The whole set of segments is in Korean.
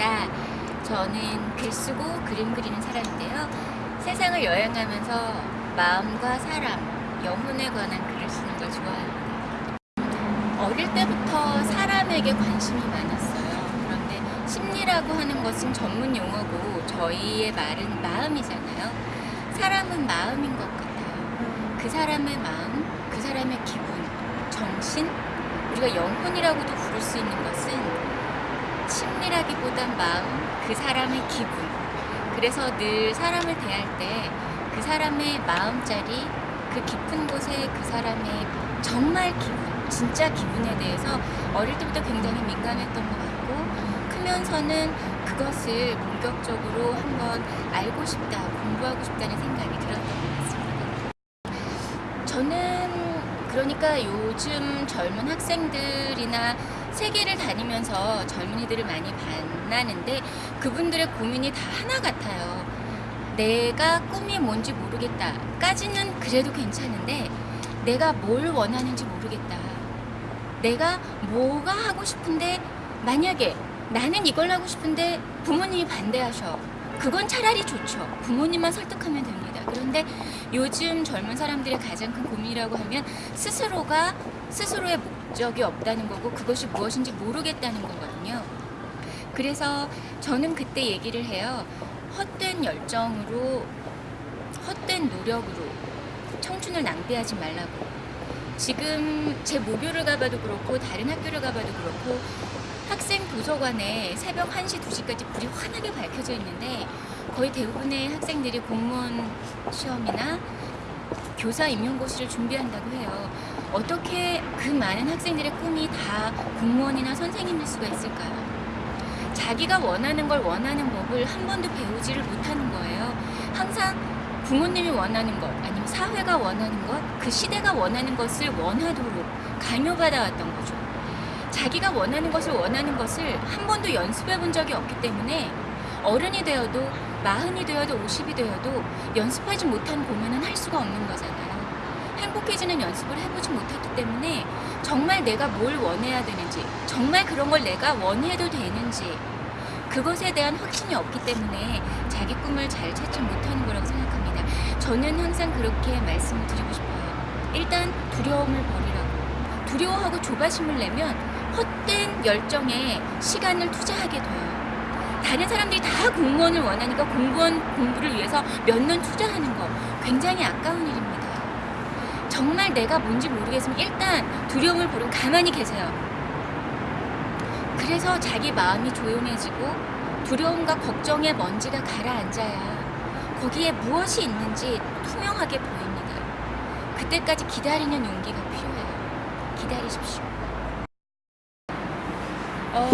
반갑습니다. 저는 글 쓰고 그림 그리는 사람인데요. 세상을 여행하면서 마음과 사람, 영혼에 관한 글을 쓰는 걸 좋아합니다. 어릴 때부터 사람에게 관심이 많았어요. 그런데 심리라고 하는 것은 전문 용어고 저희의 말은 마음이잖아요. 사람은 마음인 것 같아요. 그 사람의 마음, 그 사람의 기분, 정신, 우리가 영혼이라고도 부를 수 있는 것은 심리라기보단 마음, 그 사람의 기분. 그래서 늘 사람을 대할 때 그 사람의 마음자리, 그 깊은 곳에 그 사람의 정말 기분, 진짜 기분에 대해서 어릴 때부터 굉장히 민감했던 것 같고 크면서는 그것을 본격적으로 한번 알고 싶다, 공부하고 싶다는 생각이 들었던 것 같습니다. 저는 그러니까 요즘 젊은 학생들이나 세계를 다니면서 젊은이들을 많이 만나는데 그분들의 고민이 다 하나 같아요. 내가 꿈이 뭔지 모르겠다 까지는 그래도 괜찮은데 내가 뭘 원하는지 모르겠다. 내가 뭐가 하고 싶은데 만약에 나는 이걸 하고 싶은데 부모님이 반대하셔. 그건 차라리 좋죠. 부모님만 설득하면 됩니다. 그런데 요즘 젊은 사람들의 가장 큰 고민이라고 하면 스스로가 스스로의 목 적이 없다는 거고 그것이 무엇인지 모르겠다는 거거든요. 그래서 저는 그때 얘기를 해요. 헛된 열정으로, 헛된 노력으로 청춘을 낭비하지 말라고. 지금 제 모교를 가봐도 그렇고 다른 학교를 가봐도 그렇고 학생 도서관에 새벽 1시, 2시까지 불이 환하게 밝혀져 있는데 거의 대부분의 학생들이 공무원 시험이나 교사 임용고시를 준비한다고 해요. 어떻게 그 많은 학생들의 꿈이 다 공무원이나 선생님일 수가 있을까요? 자기가 원하는 걸 원하는 법을 한 번도 배우지를 못하는 거예요. 항상 부모님이 원하는 것, 아니면 사회가 원하는 것, 그 시대가 원하는 것을 원하도록 강요받아 왔던 거죠. 자기가 원하는 것을 원하는 것을 한 번도 연습해 본 적이 없기 때문에 어른이 되어도 마흔이 되어도 오십이 되어도 연습하지 못한 공연은 할 수가 없는 거잖아요. 행복해지는 연습을 해보지 못했기 때문에 정말 내가 뭘 원해야 되는지, 정말 그런 걸 내가 원해도 되는지, 그것에 대한 확신이 없기 때문에 자기 꿈을 잘 찾지 못하는 거라고 생각합니다. 저는 항상 그렇게 말씀을 드리고 싶어요. 일단 두려움을 버리라고. 두려워하고 조바심을 내면 헛된 열정에 시간을 투자하게 돼요. 다른 사람들이 다 공무원을 원하니까 공무원 공부를 위해서 몇 년 투자하는 거 굉장히 아까운 일입니다. 정말 내가 뭔지 모르겠으면 일단 두려움을 버리고 가만히 계세요. 그래서 자기 마음이 조용해지고 두려움과 걱정의 먼지가 가라앉아야 거기에 무엇이 있는지 투명하게 보입니다. 그때까지 기다리는 용기가 필요해요. 기다리십시오. 어,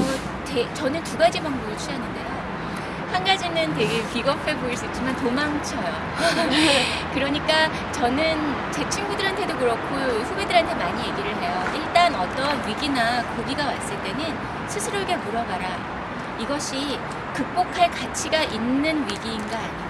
대, 저는 두 가지 방법을 취하는데요. 한 가지는 되게 비겁해 보일 수 있지만 도망쳐요. 그러니까 저는 제 친구들한테도 그렇고 후배들한테 많이 얘기를 해요. 일단 어떤 위기나 고비가 왔을 때는 스스로에게 물어봐라. 이것이 극복할 가치가 있는 위기인가 아닌가.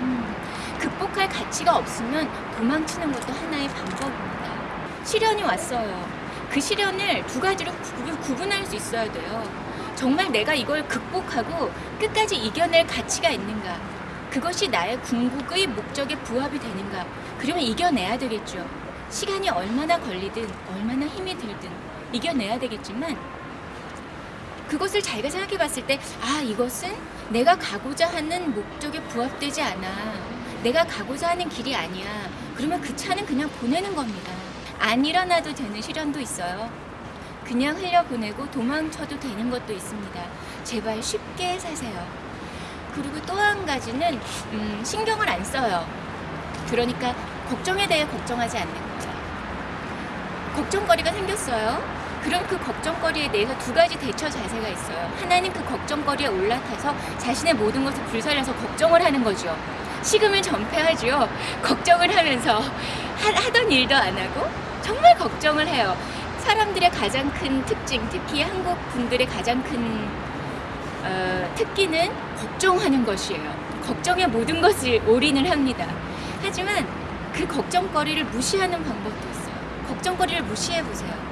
음, 극복할 가치가 없으면 도망치는 것도 하나의 방법입니다. 시련이 왔어요. 그 시련을 두 가지로 구- 구분할 수 있어야 돼요. 정말 내가 이걸 극복하고 끝까지 이겨낼 가치가 있는가? 그것이 나의 궁극의 목적에 부합이 되는가? 그러면 이겨내야 되겠죠. 시간이 얼마나 걸리든 얼마나 힘이 들든 이겨내야 되겠지만 그것을 자기가 생각해 봤을 때, 아, 이것은 내가 가고자 하는 목적에 부합되지 않아. 내가 가고자 하는 길이 아니야. 그러면 그 차는 그냥 보내는 겁니다. 안 일어나도 되는 시련도 있어요. 그냥 흘려보내고 도망쳐도 되는 것도 있습니다. 제발 쉽게 사세요. 그리고 또 한 가지는 음, 신경을 안 써요. 그러니까 걱정에 대해 걱정하지 않는 거예요. 걱정거리가 생겼어요. 그럼 그 걱정거리에 대해서 두 가지 대처 자세가 있어요. 하나는 그 걱정거리에 올라타서 자신의 모든 것을 불살려서 걱정을 하는 거죠. 식음을 전폐하죠. 걱정을 하면서 하, 하던 일도 안 하고 정말 걱정을 해요. 사람들의 가장 큰 특징, 특히 한국 분들의 가장 큰 어, 특기는 걱정하는 것이에요. 걱정에 모든 것을 올인을 합니다. 하지만 그 걱정거리를 무시하는 방법도 있어요. 걱정거리를 무시해 보세요.